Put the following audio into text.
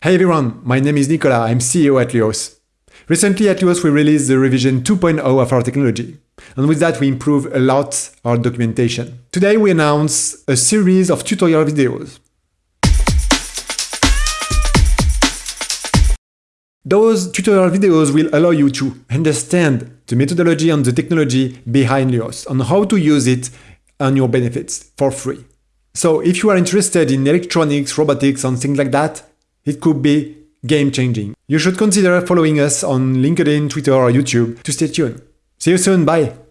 Hey everyone, my name is Nicola, I'm CEO at Lyos. Recently at Lyos we released the revision 2.0 of our technology, and with that we improve a lot our documentation. Today we announce a series of tutorial videos. Those tutorial videos will allow you to understand the methodology and the technology behind Lyos and how to use it and your benefits for free. So if you are interested in electronics, robotics and things like that, it could be game changing. You should consider following us on LinkedIn, Twitter or YouTube to stay tuned. See you soon, bye!